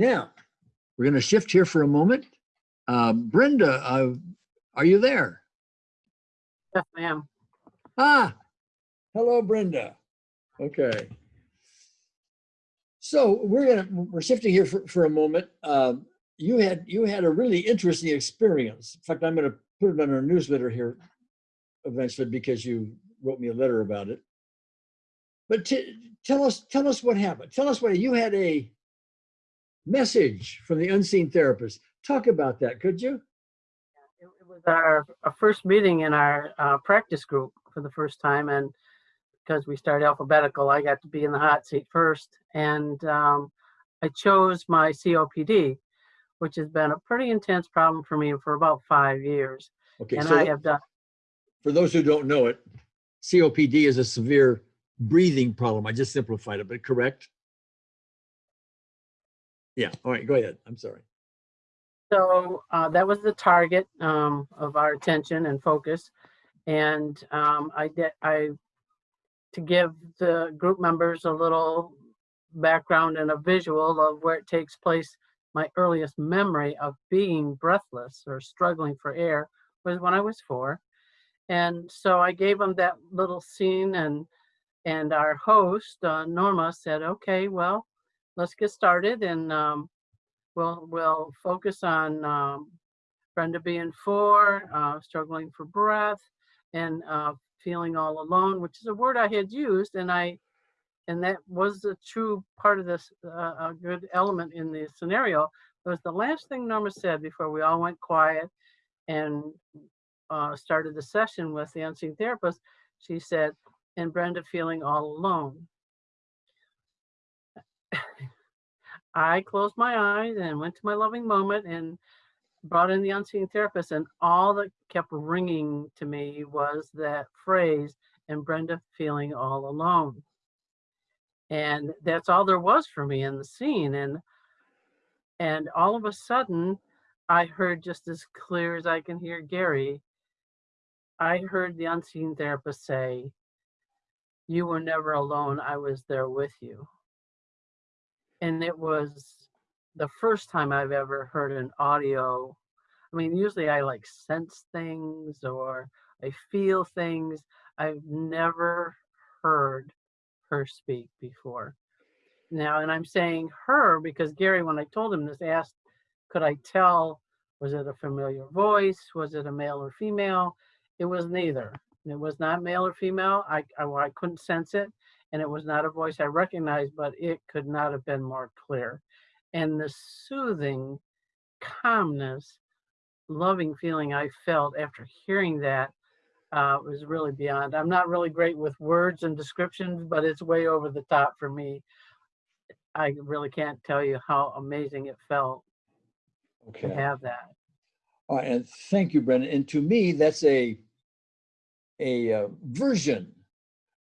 Now, we're going to shift here for a moment. Uh, Brenda, uh, are you there? Yes, ma'am. Ah, hello, Brenda. Okay. So we're gonna we're shifting here for, for a moment. Um, you had you had a really interesting experience. In fact, I'm going to put it on our newsletter here eventually because you wrote me a letter about it. But tell us tell us what happened. Tell us what you had a message from the unseen therapist. Talk about that, could you? It it was our, our first meeting in our uh, practice group for the first time, and because we started alphabetical, I got to be in the hot seat first, and um, I chose my COPD, which has been a pretty intense problem for me for about five years, Okay, and so I have done. for those who don't know it, COPD is a severe breathing problem. I just simplified it, but correct? Yeah, all right, go ahead. I'm sorry. So uh, that was the target um, of our attention and focus, and um, I did I to give the group members a little background and a visual of where it takes place. My earliest memory of being breathless or struggling for air was when I was four, and so I gave them that little scene, and and our host uh, Norma said, "Okay, well, let's get started." And um, we'll we'll focus on um, Brenda being four, uh, struggling for breath, and uh, feeling all alone, which is a word I had used, and I and that was a true part of this uh, a good element in the scenario. It was the last thing Norma said before we all went quiet and uh, started the session with the unseen therapist. She said, "And Brenda feeling all alone." I closed my eyes and went to my loving moment and brought in the unseen therapist. And all that kept ringing to me was that phrase, and Brenda feeling all alone. And that's all there was for me in the scene. And and all of a sudden, I heard just as clear as I can hear Gary, I heard the unseen therapist say, You were never alone. I was there with you and it was the first time I've ever heard an audio. I mean, usually I like sense things or I feel things. I've never heard her speak before. Now, and I'm saying her because Gary, when I told him this, asked, could I tell, was it a familiar voice? Was it a male or female? It was neither. It was not male or female. I, I, I couldn't sense it and it was not a voice I recognized, but it could not have been more clear. And the soothing calmness, loving feeling I felt after hearing that uh, was really beyond. I'm not really great with words and descriptions, but it's way over the top for me. I really can't tell you how amazing it felt to Okay. have that. All right, and thank you, Brendan. And to me, that's a a uh, version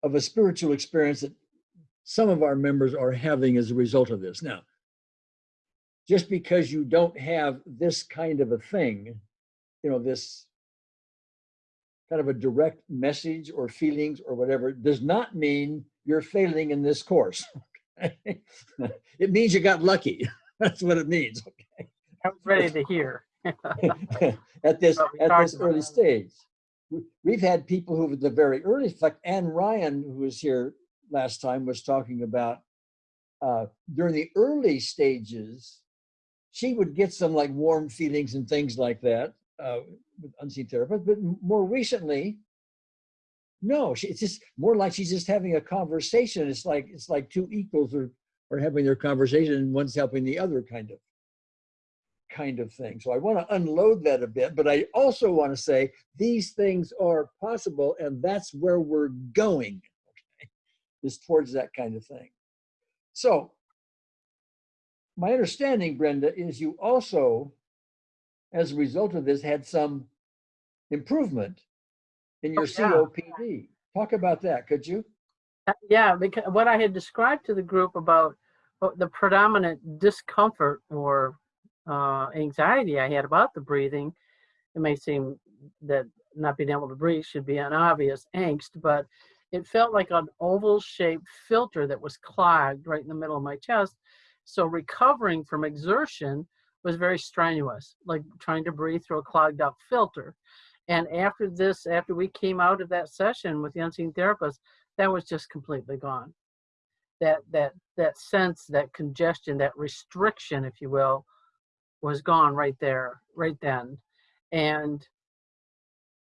of a spiritual experience that some of our members are having as a result of this. Now, just because you don't have this kind of a thing, you know, this kind of a direct message or feelings or whatever, does not mean you're failing in this course. okay? it means you got lucky. That's what it means. I was ready to hear. at this at this early stage. We- We've had people who, at the very early, fact, Anne Ryan, who was here last time, was talking about uh, during the early stages, she would get some like warm feelings and things like that uh, with unseen therapist. But more recently, no, she, it's just more like she's just having a conversation. It's like it's like two equals are are having their conversation, and one's helping the other, kind of kind of thing. So I want to unload that a bit, but I also want to say these things are possible, and that's where we're going, okay, is towards that kind of thing. So my understanding, Brenda, is you also, as a result of this, had some improvement in your Oh, yeah. COPD. Talk about that, could you? Uh, Yeah, because what I had described to the group about uh, the predominant discomfort or uh, anxiety I had about the breathing, it may seem that not being able to breathe should be an obvious angst, but it felt like an oval shaped filter that was clogged right in the middle of my chest. So recovering from exertion was very strenuous, like trying to breathe through a clogged up filter. And after this, after we came out of that session with the unseen therapist, that was just completely gone. That that that sense, that congestion, that restriction, if you will, was gone right there, right then. And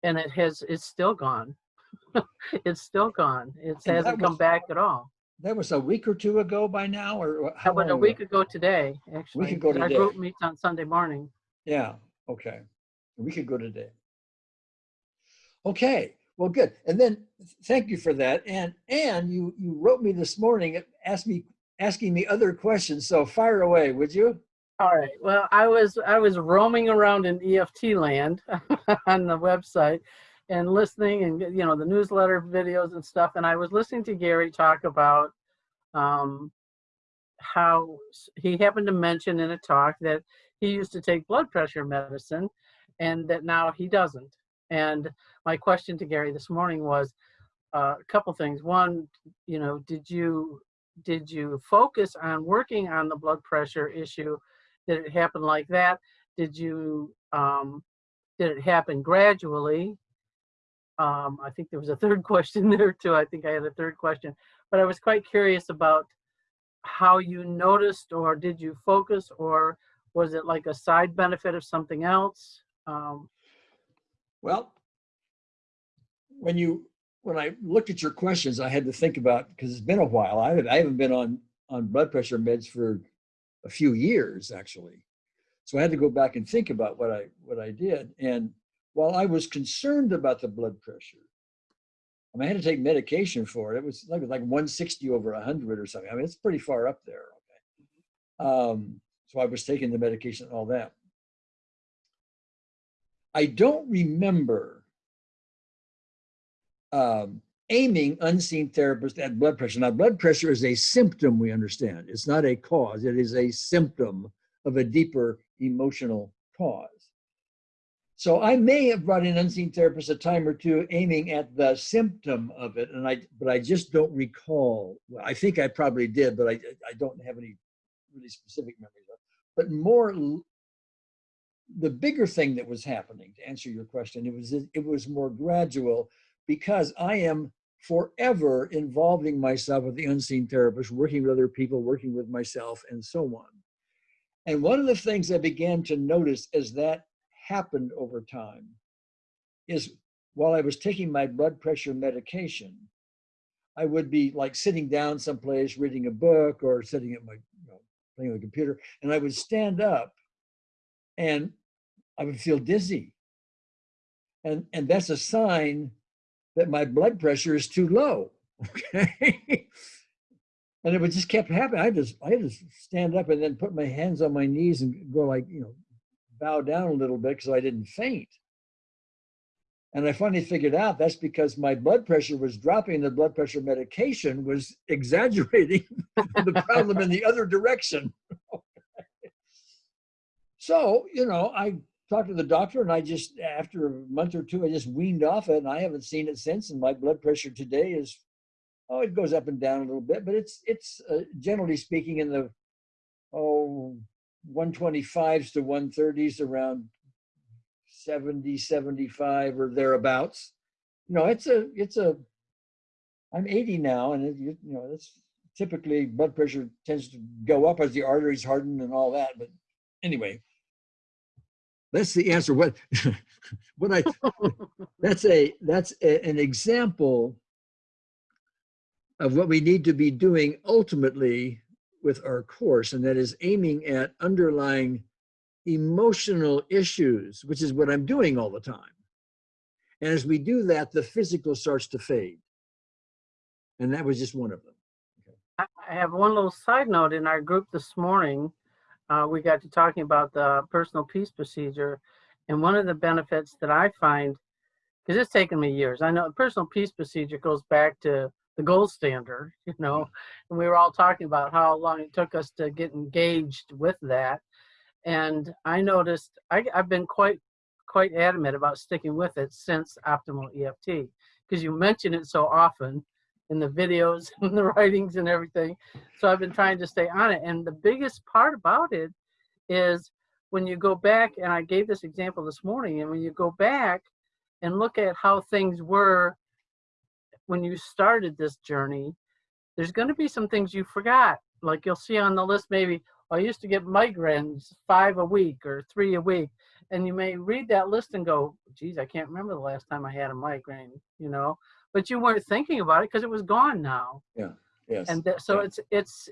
and it has it's still gone. it's still gone. It And hasn't come back at all. That was a week or two ago by now, or how That was a week ago? today, actually. ago 'cause Our today. Our group meets on Sunday morning. Yeah, okay. We could go today. Okay, well, good. And then, thank you for that. And, and you, you wrote me this morning, asked me, asking me other questions. So fire away, would you? All right. Well, I was I was roaming around in EFT land on the website and listening and you know the newsletter videos and stuff and I was listening to Gary talk about um how he happened to mention in a talk that he used to take blood pressure medicine and that now he doesn't. And my question to Gary this morning was uh, a couple things. One, you know, did you did you focus on working on the blood pressure issue did it happen like that? Did you, um, did it happen gradually? Um, I think there was a third question there too. I think I had a third question, but I was quite curious about how you noticed or did you focus or was it like a side benefit of something else? Um, Well, when you, when I looked at your questions, I had to think about, because it's been a while. I haven't, I haven't been on, on blood pressure meds for a few years, actually. So I had to go back and think about what I, what I did. And while I was concerned about the blood pressure, I mean, I had to take medication for it. It was like, like 160 over 100 or something. I mean, it's pretty far up there. Okay. Um, so I was taking the medication and all that. I don't remember um, aiming unseen therapist at blood pressure. Now, blood pressure is a symptom, we understand. It's not a cause, it is a symptom of a deeper emotional cause. So I may have brought in unseen therapist a time or two aiming at the symptom of it, and I but I just don't recall. Well, I think I probably did, but I I don't have any really specific memories of. But more, the bigger thing that was happening to answer your question, it was it was more gradual because I am forever involving myself with the unseen therapist, working with other people, working with myself, and so on. And one of the things I began to notice as that happened over time is while I was taking my blood pressure medication, I would be like sitting down someplace reading a book or sitting at my, you know, playing on the computer, and I would stand up and I would feel dizzy. And, and that's a sign that my blood pressure is too low. Okay. and it would just kept happening. I just I to stand up and then put my hands on my knees and go like, you know, bow down a little bit because I didn't faint. And I finally figured out that's because my blood pressure was dropping. The blood pressure medication was exaggerating the problem in the other direction. so, you know, I talked to the doctor and I just, after a month or two, I just weaned off it and I haven't seen it since. And my blood pressure today is, oh, it goes up and down a little bit, but it's, it's uh, generally speaking in the, oh, 125s to 130s around 70, 75 or thereabouts. You know, it's a, it's a, I'm 80 now and it, you, know, it's typically blood pressure tends to go up as the arteries harden and all that. But anyway, that's the answer. What, what I, that's a, that's a, an example of what we need to be doing ultimately with our course, and that is aiming at underlying emotional issues, which is what I'm doing all the time. And as we do that, the physical starts to fade. And that was just one of them. I I have one little side note in our group this morning. Uh, we got to talking about the personal peace procedure. And one of the benefits that I find, because it's taken me years, I know the personal peace procedure goes back to the gold standard, you know, and we were all talking about how long it took us to get engaged with that. And I noticed I, I've been quite quite adamant about sticking with it since optimal EFT because you mention it so often in the videos and the writings and everything. So I've been trying to stay on it. And the biggest part about it is when you go back, and I gave this example this morning, and when you go back and look at how things were when you started this journey, there's going to be some things you forgot. Like you'll see on the list, maybe, "Oh, I used to get migraines five a week or three a week. And you may read that list and go, geez, I can't remember the last time I had a migraine, you know, but you weren't thinking about it because it was gone now. Yeah. Yes. And that, so yeah. it's, it's,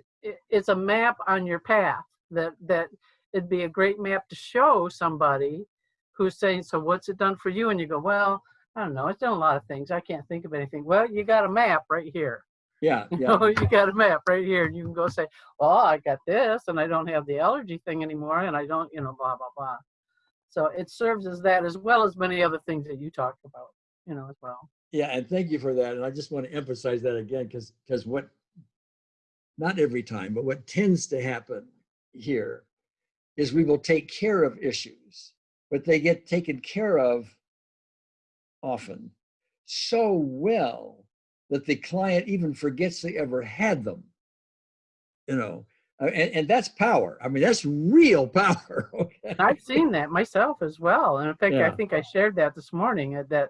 it's a map on your path that, that it'd be a great map to show somebody who's saying, so what's it done for you? And you go, well, I don't know, it's done a lot of things. I can't think of anything. Well, you got a map right here. yeah. You Yeah. know, you got a map right here. and You can go say, well, I got this and I don't have the allergy thing anymore and I don't, you know, blah, blah, blah. So it serves as that as well as many other things that you talked about, you know, as well. Yeah, and thank you for that. And I just want to emphasize that again, because, because what, not every time, but what tends to happen here is we will take care of issues, but they get taken care of often so well that the client even forgets they ever had them. You know, uh, and, and that's power. I mean, that's real power. Okay. I've seen that myself as well. And in fact, I think I shared that this morning uh, that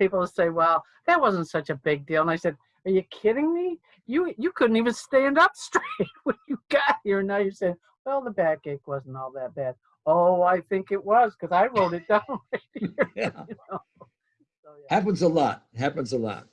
people say, well, that wasn't such a big deal. And I said, are you kidding me? You, you couldn't even stand up straight when you got here. And now you're saying, well, the backache wasn't all that bad. Oh, I think it was because I wrote it down right here. Yeah. you know? So, yeah. Happens a lot. Happens a lot.